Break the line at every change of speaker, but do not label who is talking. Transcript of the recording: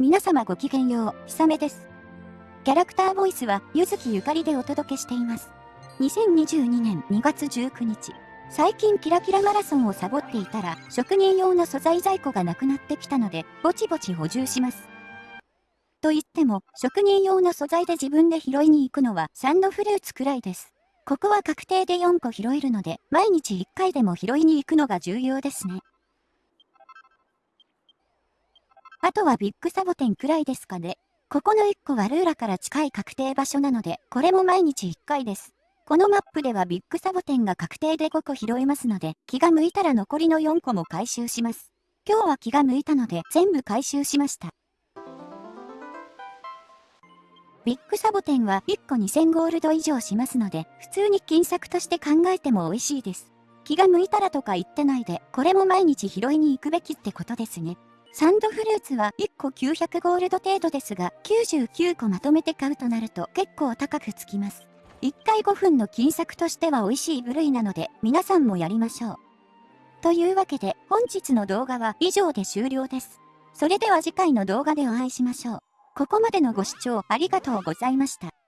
皆様ごきげんよう、ひさめです。キャラクターボイスは、ゆずきゆかりでお届けしています。2022年2月19日、最近キラキラマラソンをサボっていたら、職人用の素材在庫がなくなってきたので、ぼちぼち補充します。と言っても、職人用の素材で自分で拾いに行くのはサンドフルーツくらいです。ここは確定で4個拾えるので、毎日1回でも拾いに行くのが重要ですね。あとはビッグサボテンくらいですかね。ここの1個はルーラから近い確定場所なので、これも毎日1回です。このマップではビッグサボテンが確定で5個拾えますので、気が向いたら残りの4個も回収します。今日は気が向いたので全部回収しました。ビッグサボテンは1個2000ゴールド以上しますので、普通に金策として考えても美味しいです。気が向いたらとか言ってないで、これも毎日拾いに行くべきってことですね。サンドフルーツは1個900ゴールド程度ですが、99個まとめて買うとなると結構高くつきます。1回5分の金策としては美味しい部類なので、皆さんもやりましょう。というわけで、本日の動画は以上で終了です。それでは次回の動画でお会いしましょう。ここまでのご視聴ありがとうございました。